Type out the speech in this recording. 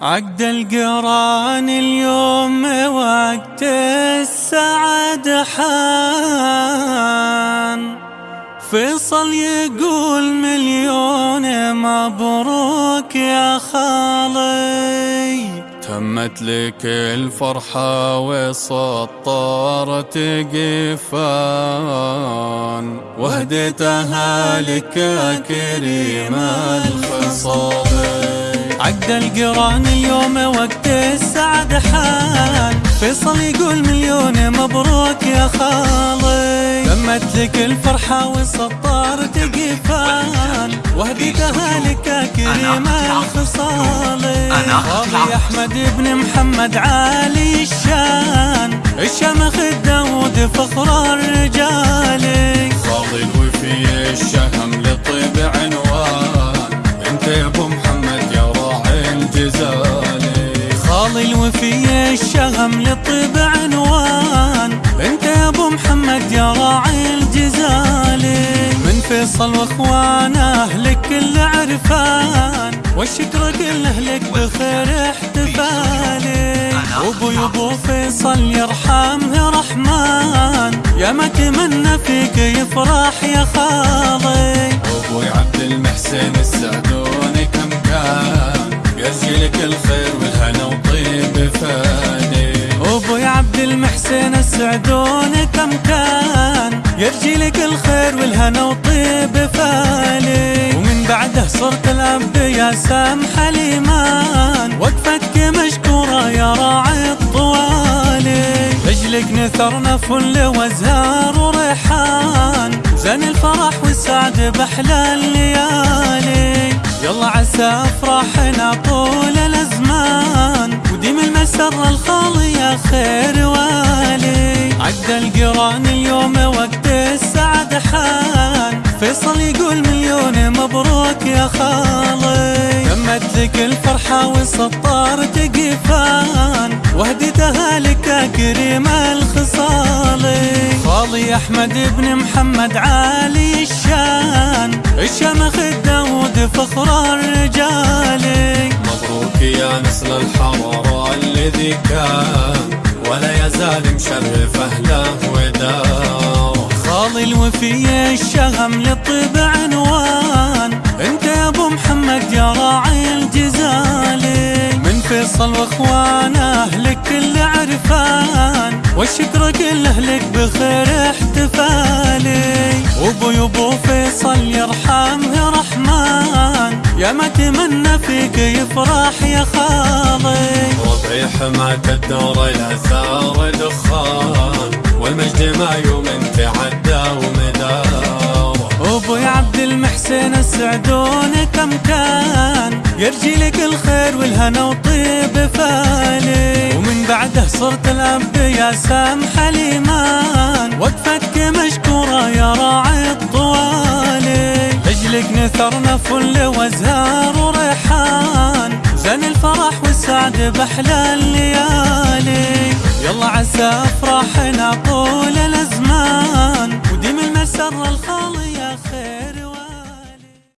عقد القران اليوم وقت السعد حان. فيصل يقول مليون مبروك يا خالي. تمت لك الفرحة وسطرت قفان. وهديتها لك كريم الخصال. عقد القران اليوم وقت السعد حان. فيصل يقول مليون مبروك يا خالي تمت لك الفرحة والسطار تقفان. وهديتها لك كريم الخصالي خالي أحمد بن محمد عالي الشان. الشمخ الداود فخر الرجال. خالي الوفي الشهم خالي الوفي الشغم للطب عنوان. انت يا أبو محمد يا راعي الجزالي من فيصل واخوانه لك كل عرفان. والشكر كله لك بخير احتفالي أبو أبو فيصل يرحمه رحمن. يا ما تمنى فيك يفرح يا خالي. أبوي عبد المحسن السعدوني كم كان. يرجي لك الخير السعدون كم كان يرجي لك الخير والهنا وطيب فاني. ومن بعده صرت الاب يا سامح الإيمان. وقفتك مشكورة يا راعي الطوالي رجلك نثرنا فل وازهار وريحان. زين الفرح والسعد بأحلى الليالي. يلا عسى أفراحنا طول الأزمان. وديم المسر الخالي يا خير والي عقد القران اليوم وقت السعد حان. فيصل يقول مليون مبروك يا خالي. تمت لك الفرحة والسطار تقفان. وهديتها لك كريم الخصالي خالي أحمد بن محمد عالي الشان. الشمخ الداود فخر الرجال. مبروك يا نسل الحرارة الذي كان ولا يزال مشرف أهله وداره خالي الوفي الشغم للطب عنوان. أنت يا أبو محمد يا راعي الجزالي من فيصل واخوانه لك كل عرفان. والشكر كله لك بخير احتفالي وابو ابو فيصل يرحمه رحمن. يا ما تمنى فيك يفرح يا خالي. ربعي حماة الدار الاثار دخان والمجد ما يوم تعدى ومدار أبوي عبد المحسن السعدون كم كان يرجي لك الخير والهنا وطيب فالي ومن بعده صرت الاب يا سامح الإيمان وقفتك مشكوره يا راعي الطوالي رجلك نثرنا فل وازهار باحلى الليالي. يلا عسى أفراحنا طول الأزمان. وديم المسر خير